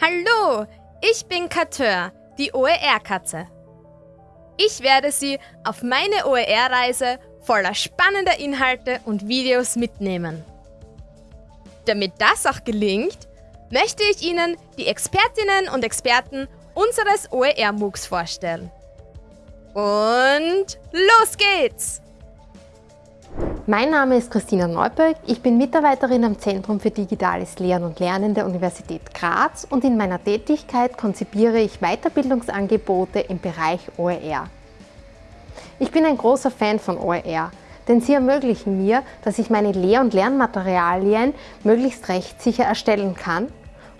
Hallo, ich bin Kateur, die OER-Katze. Ich werde Sie auf meine OER-Reise voller spannender Inhalte und Videos mitnehmen. Damit das auch gelingt, möchte ich Ihnen die Expertinnen und Experten unseres OER-MOOCs vorstellen. Und los geht's! Mein Name ist Christina Neuböck, ich bin Mitarbeiterin am Zentrum für Digitales Lehren und Lernen der Universität Graz und in meiner Tätigkeit konzipiere ich Weiterbildungsangebote im Bereich OER. Ich bin ein großer Fan von OER, denn sie ermöglichen mir, dass ich meine Lehr- und Lernmaterialien möglichst rechtssicher erstellen kann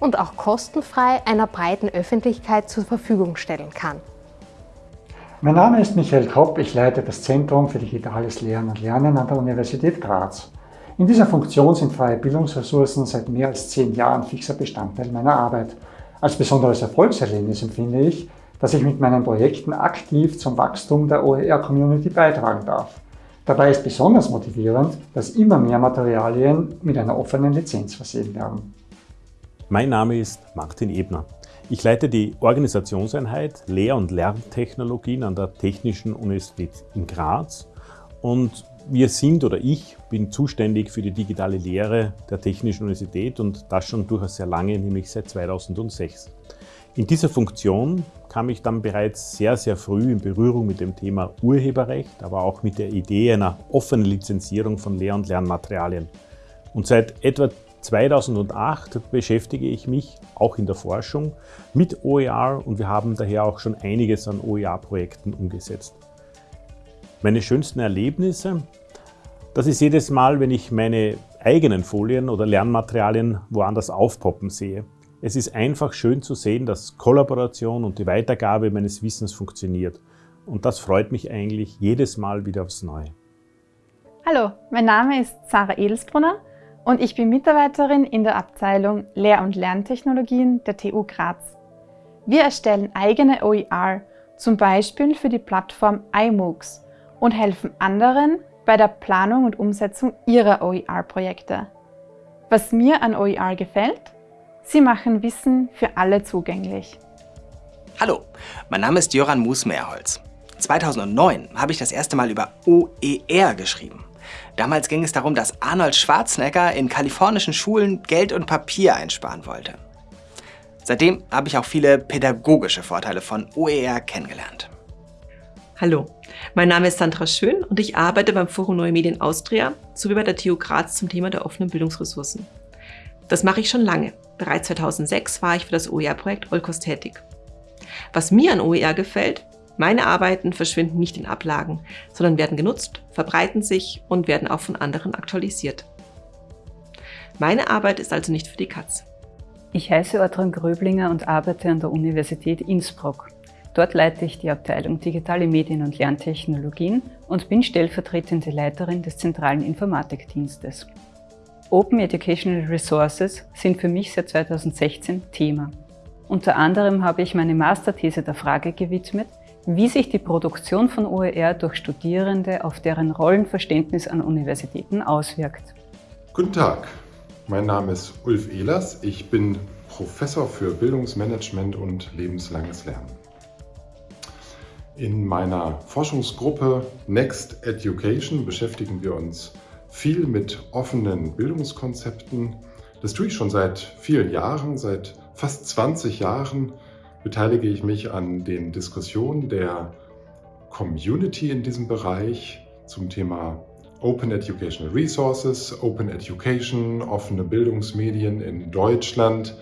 und auch kostenfrei einer breiten Öffentlichkeit zur Verfügung stellen kann. Mein Name ist Michael Kopp, ich leite das Zentrum für Digitales Lehren und Lernen an der Universität Graz. In dieser Funktion sind freie Bildungsressourcen seit mehr als zehn Jahren fixer Bestandteil meiner Arbeit. Als besonderes Erfolgserlebnis empfinde ich, dass ich mit meinen Projekten aktiv zum Wachstum der OER-Community beitragen darf. Dabei ist besonders motivierend, dass immer mehr Materialien mit einer offenen Lizenz versehen werden. Mein Name ist Martin Ebner. Ich leite die Organisationseinheit Lehr- und Lerntechnologien an der Technischen Universität in Graz und wir sind oder ich bin zuständig für die digitale Lehre der Technischen Universität und das schon durchaus sehr lange, nämlich seit 2006. In dieser Funktion kam ich dann bereits sehr, sehr früh in Berührung mit dem Thema Urheberrecht, aber auch mit der Idee einer offenen Lizenzierung von Lehr- und Lernmaterialien. Und seit etwa 2008 beschäftige ich mich auch in der Forschung mit OER und wir haben daher auch schon einiges an OER-Projekten umgesetzt. Meine schönsten Erlebnisse, das ist jedes Mal, wenn ich meine eigenen Folien oder Lernmaterialien woanders aufpoppen sehe. Es ist einfach schön zu sehen, dass Kollaboration und die Weitergabe meines Wissens funktioniert. Und das freut mich eigentlich jedes Mal wieder aufs Neue. Hallo, mein Name ist Sarah Edelsbrunner und ich bin Mitarbeiterin in der Abteilung Lehr- und Lerntechnologien der TU Graz. Wir erstellen eigene OER, zum Beispiel für die Plattform iMOOCs und helfen anderen bei der Planung und Umsetzung ihrer OER-Projekte. Was mir an OER gefällt? Sie machen Wissen für alle zugänglich. Hallo, mein Name ist Jöran Musmeerholz. 2009 habe ich das erste Mal über OER geschrieben. Damals ging es darum, dass Arnold Schwarzenegger in kalifornischen Schulen Geld und Papier einsparen wollte. Seitdem habe ich auch viele pädagogische Vorteile von OER kennengelernt. Hallo, mein Name ist Sandra Schön und ich arbeite beim Forum Neue Medien Austria sowie bei der TU Graz zum Thema der offenen Bildungsressourcen. Das mache ich schon lange. Bereits 2006 war ich für das OER-Projekt Olkos tätig. Was mir an OER gefällt, meine Arbeiten verschwinden nicht in Ablagen, sondern werden genutzt, verbreiten sich und werden auch von anderen aktualisiert. Meine Arbeit ist also nicht für die Katz. Ich heiße Ortran Gröblinger und arbeite an der Universität Innsbruck. Dort leite ich die Abteilung Digitale Medien- und Lerntechnologien und bin stellvertretende Leiterin des zentralen Informatikdienstes. Open Educational Resources sind für mich seit 2016 Thema. Unter anderem habe ich meine Masterthese der Frage gewidmet, wie sich die Produktion von OER durch Studierende auf deren Rollenverständnis an Universitäten auswirkt. Guten Tag, mein Name ist Ulf Ehlers. Ich bin Professor für Bildungsmanagement und lebenslanges Lernen. In meiner Forschungsgruppe Next Education beschäftigen wir uns viel mit offenen Bildungskonzepten. Das tue ich schon seit vielen Jahren, seit fast 20 Jahren beteilige ich mich an den Diskussionen der Community in diesem Bereich zum Thema Open Educational Resources, Open Education, offene Bildungsmedien in Deutschland,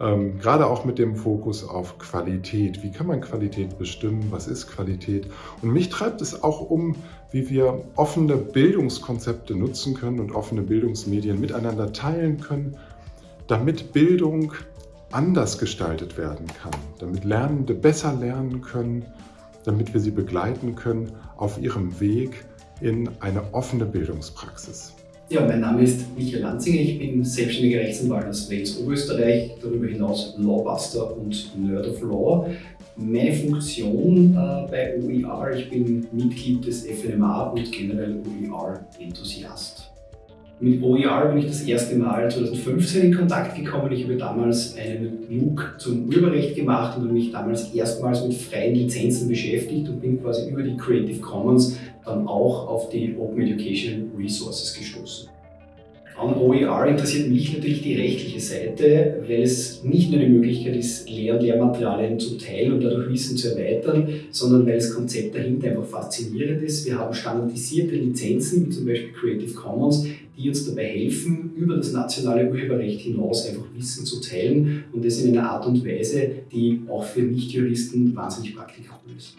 ähm, gerade auch mit dem Fokus auf Qualität. Wie kann man Qualität bestimmen? Was ist Qualität? Und mich treibt es auch um, wie wir offene Bildungskonzepte nutzen können und offene Bildungsmedien miteinander teilen können, damit Bildung anders gestaltet werden kann, damit Lernende besser lernen können, damit wir sie begleiten können auf ihrem Weg in eine offene Bildungspraxis. Ja, mein Name ist Michael Lanzinger, ich bin selbstständiger Rechtsanwalt aus Wales Oberösterreich, darüber hinaus Lawbuster und Nerd of Law. Meine Funktion äh, bei OER, ich bin Mitglied des FNMA und generell OER-Enthusiast. Mit OER bin ich das erste Mal 2015 in Kontakt gekommen. Ich habe damals einen MOOC zum Urheberrecht gemacht und habe mich damals erstmals mit freien Lizenzen beschäftigt und bin quasi über die Creative Commons dann auch auf die Open Education Resources gestoßen. An OER interessiert mich natürlich die rechtliche Seite, weil es nicht nur eine Möglichkeit ist, Lehr- und Lehrmaterialien zu teilen und dadurch Wissen zu erweitern, sondern weil das Konzept dahinter einfach faszinierend ist. Wir haben standardisierte Lizenzen, wie zum Beispiel Creative Commons, die uns dabei helfen, über das nationale Urheberrecht hinaus einfach Wissen zu teilen und das in einer Art und Weise, die auch für Nichtjuristen wahnsinnig praktikabel ist.